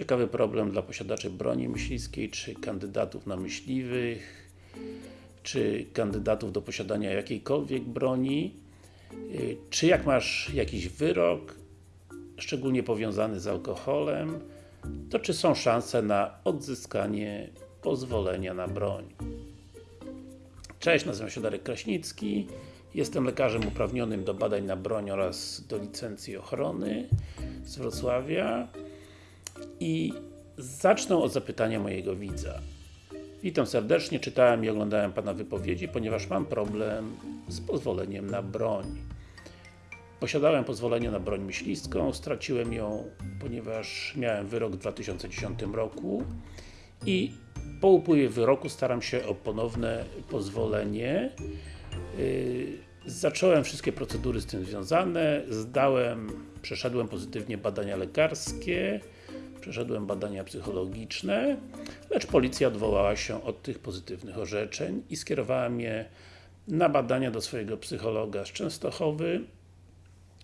Ciekawy problem dla posiadaczy broni myśliwskiej, czy kandydatów na myśliwych, czy kandydatów do posiadania jakiejkolwiek broni, y, czy jak masz jakiś wyrok, szczególnie powiązany z alkoholem, to czy są szanse na odzyskanie pozwolenia na broń. Cześć, nazywam się Darek Kraśnicki, jestem lekarzem uprawnionym do badań na broń oraz do licencji ochrony z Wrocławia i zacznę od zapytania mojego widza. Witam serdecznie, czytałem i oglądałem Pana wypowiedzi, ponieważ mam problem z pozwoleniem na broń. Posiadałem pozwolenie na broń myśliwską, straciłem ją, ponieważ miałem wyrok w 2010 roku i po upływie wyroku staram się o ponowne pozwolenie. Yy, zacząłem wszystkie procedury z tym związane, zdałem, przeszedłem pozytywnie badania lekarskie, przeszedłem badania psychologiczne, lecz policja odwołała się od tych pozytywnych orzeczeń i skierowała mnie na badania do swojego psychologa z Częstochowy,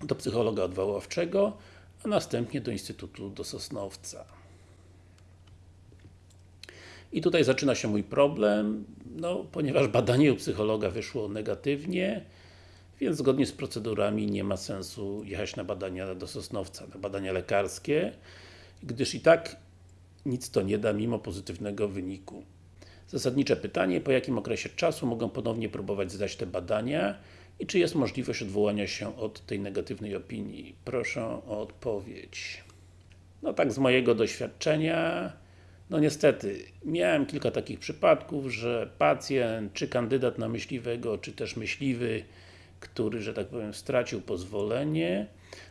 do psychologa odwoławczego, a następnie do Instytutu do Sosnowca. I tutaj zaczyna się mój problem, no, ponieważ badanie u psychologa wyszło negatywnie, więc zgodnie z procedurami nie ma sensu jechać na badania do Sosnowca, na badania lekarskie, gdyż i tak nic to nie da mimo pozytywnego wyniku. Zasadnicze pytanie, po jakim okresie czasu mogę ponownie próbować zdać te badania i czy jest możliwość odwołania się od tej negatywnej opinii? Proszę o odpowiedź. No tak z mojego doświadczenia, no niestety, miałem kilka takich przypadków, że pacjent, czy kandydat na myśliwego, czy też myśliwy, który, że tak powiem, stracił pozwolenie,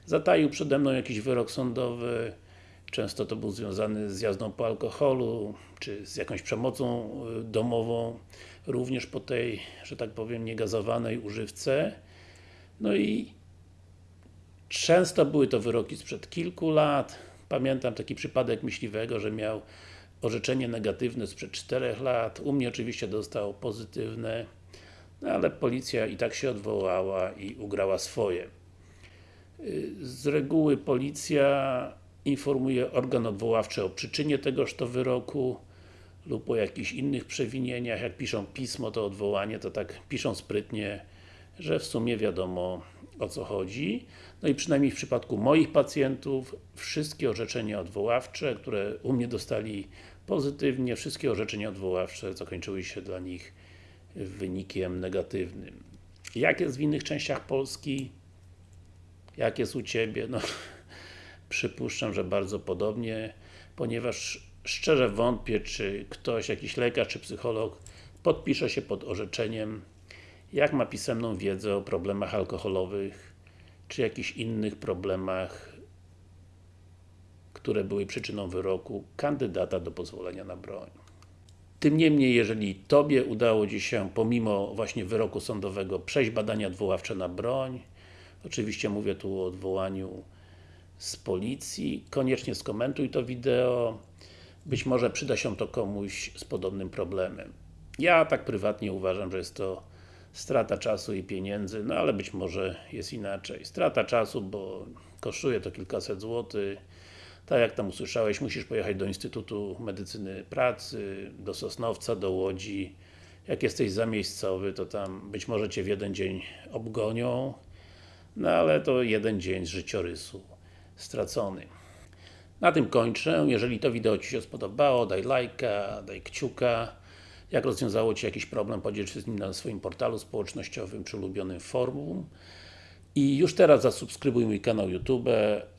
zataił przede mną jakiś wyrok sądowy, często to był związany z jazdą po alkoholu, czy z jakąś przemocą y, domową, również po tej, że tak powiem, niegazowanej używce. No i często były to wyroki sprzed kilku lat. Pamiętam taki przypadek myśliwego, że miał orzeczenie negatywne sprzed 4 lat. U mnie oczywiście dostał pozytywne, no ale policja i tak się odwołała i ugrała swoje. Y, z reguły policja informuje organ odwoławczy o przyczynie tegoż to wyroku lub o jakichś innych przewinieniach. Jak piszą pismo to odwołanie, to tak piszą sprytnie, że w sumie wiadomo o co chodzi. No i przynajmniej w przypadku moich pacjentów wszystkie orzeczenia odwoławcze, które u mnie dostali pozytywnie, wszystkie orzeczenia odwoławcze zakończyły się dla nich wynikiem negatywnym. Jak jest w innych częściach Polski? Jak jest u Ciebie? No, przypuszczam, że bardzo podobnie, ponieważ szczerze wątpię, czy ktoś, jakiś lekarz czy psycholog podpisze się pod orzeczeniem, jak ma pisemną wiedzę o problemach alkoholowych, czy jakichś innych problemach, które były przyczyną wyroku kandydata do pozwolenia na broń. Tym niemniej, jeżeli Tobie udało Ci się, pomimo właśnie wyroku sądowego, przejść badania odwoławcze na broń, oczywiście mówię tu o odwołaniu z policji, koniecznie skomentuj to wideo, być może przyda się to komuś z podobnym problemem. Ja tak prywatnie uważam, że jest to strata czasu i pieniędzy, no ale być może jest inaczej. Strata czasu, bo kosztuje to kilkaset złotych, tak jak tam usłyszałeś, musisz pojechać do Instytutu Medycyny Pracy, do Sosnowca, do Łodzi. Jak jesteś zamiejscowy, to tam być może Cię w jeden dzień obgonią, no ale to jeden dzień z życiorysu stracony. Na tym kończę. Jeżeli to wideo Ci się spodobało, daj lajka, daj kciuka. Jak rozwiązało Ci jakiś problem, podziel się z nim na swoim portalu społecznościowym, przy ulubionym forum. I już teraz zasubskrybuj mój kanał YouTube,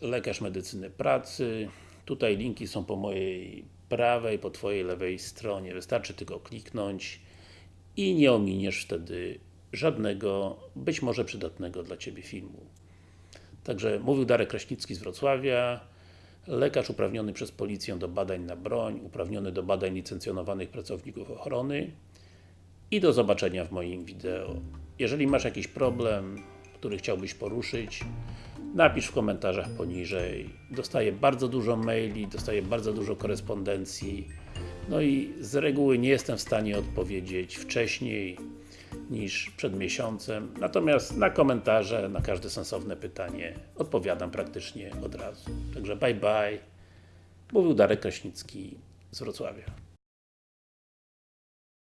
Lekarz Medycyny Pracy. Tutaj linki są po mojej prawej, po Twojej lewej stronie. Wystarczy tylko kliknąć i nie ominiesz wtedy żadnego, być może przydatnego dla Ciebie filmu. Także mówił Darek Kraśnicki z Wrocławia, lekarz uprawniony przez policję do badań na broń, uprawniony do badań licencjonowanych pracowników ochrony i do zobaczenia w moim wideo. Jeżeli masz jakiś problem, który chciałbyś poruszyć, napisz w komentarzach poniżej. Dostaję bardzo dużo maili, dostaję bardzo dużo korespondencji, no i z reguły nie jestem w stanie odpowiedzieć wcześniej niż przed miesiącem, natomiast na komentarze, na każde sensowne pytanie odpowiadam praktycznie od razu. Także bye bye Mówił Darek Kraśnicki z Wrocławia.